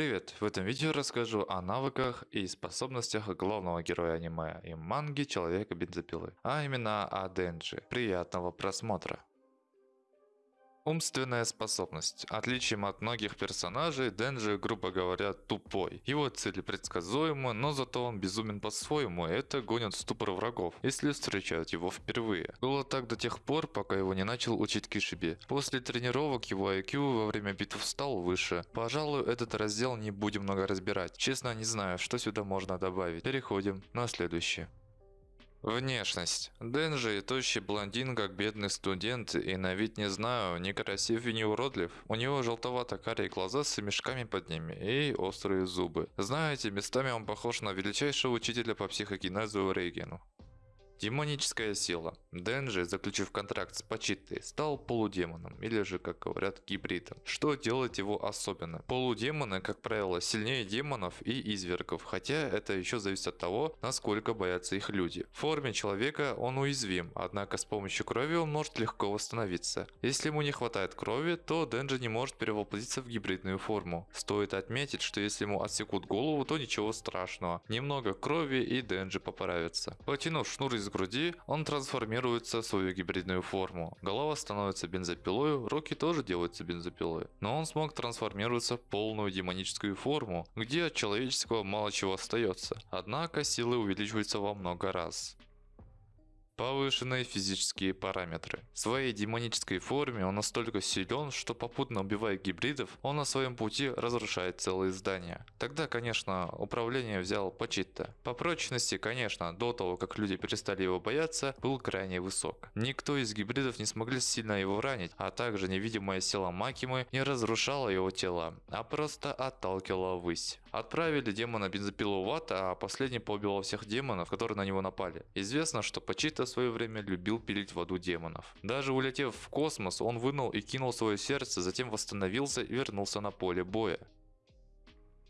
привет! В этом видео расскажу о навыках и способностях главного героя аниме и манги Человека Бензопилы, а именно о Денджи. Приятного просмотра! Умственная способность. Отличием от многих персонажей, Денджи, грубо говоря, тупой. Его цели предсказуемы, но зато он безумен по-своему, это гонит ступор врагов, если встречают его впервые. Было так до тех пор, пока его не начал учить Кишиби. После тренировок его IQ во время битв стал выше. Пожалуй, этот раздел не будем много разбирать. Честно, не знаю, что сюда можно добавить. Переходим на следующий. Внешность. Денджи тощий блондин, как бедный студент, и на вид не знаю, не и не уродлив. У него желтовато-карие глаза с мешками под ними и острые зубы. Знаете, местами он похож на величайшего учителя по психогенезу Рейгену. Демоническая сила. Денджи, заключив контракт с Пачитой, стал полудемоном, или же, как говорят, гибридом. Что делает его особенным? Полудемоны, как правило, сильнее демонов и извергов, хотя это еще зависит от того, насколько боятся их люди. В форме человека он уязвим, однако с помощью крови он может легко восстановиться. Если ему не хватает крови, то Денджи не может перевоплотиться в гибридную форму. Стоит отметить, что если ему отсекут голову, то ничего страшного. Немного крови и Денджи поправится. Потянув шнур из груди, он трансформируется в свою гибридную форму. Голова становится бензопилой, руки тоже делаются бензопилой. Но он смог трансформироваться в полную демоническую форму, где от человеческого мало чего остается. Однако силы увеличиваются во много раз. Повышенные физические параметры. В своей демонической форме он настолько силен, что попутно убивая гибридов, он на своем пути разрушает целые здания. Тогда, конечно, управление взял Почитта. По прочности, конечно, до того, как люди перестали его бояться, был крайне высок. Никто из гибридов не смогли сильно его ранить, а также невидимая сила Макимы не разрушала его тело, а просто отталкивала ввысь. Отправили демона бензопилу в ад, а последний поубивал всех демонов, которые на него напали. Известно, что Почитта свое время любил пилить в аду демонов. Даже улетев в космос, он вынул и кинул свое сердце, затем восстановился и вернулся на поле боя.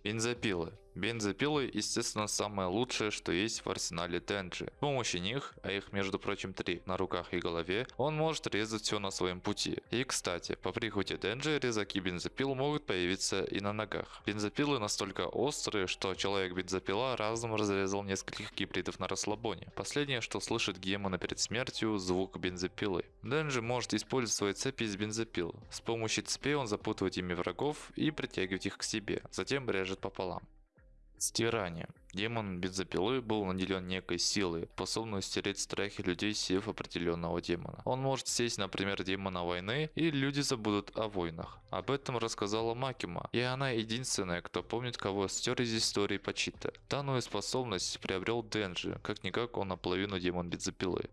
Бензопилы. Бензопилы, естественно, самое лучшее, что есть в арсенале Денджи. С помощью них, а их между прочим три, на руках и голове, он может резать все на своем пути. И кстати, по прихоти Денджи резаки бензопил могут появиться и на ногах. Бензопилы настолько острые, что человек-бензопила разом разрезал нескольких гибридов на расслабоне. Последнее, что слышит Гемона перед смертью, звук бензопилы. Денджи может использовать свои цепи из бензопил. С помощью цепей он запутывает ими врагов и притягивает их к себе, затем режет пополам. Стирание. Демон бензопилы был наделен некой силой, способной стереть страхи людей сев определенного демона. Он может сесть, например, демона войны, и люди забудут о войнах. Об этом рассказала Макима, и она единственная, кто помнит, кого стер из истории Почита. Данную способность приобрел Денджи, как-никак он наполовину демон бензопилы.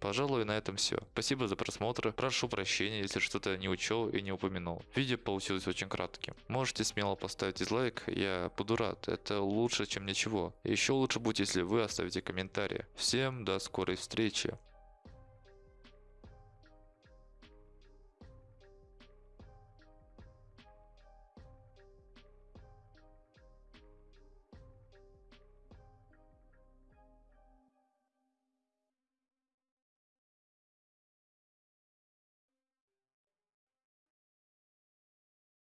Пожалуй, на этом все. Спасибо за просмотр. Прошу прощения, если что-то не учел и не упомянул. Видео получилось очень кратким. Можете смело поставить дизлайк, я буду рад. Это лучше, чем ничего. еще лучше будет, если вы оставите комментарий. Всем до скорой встречи.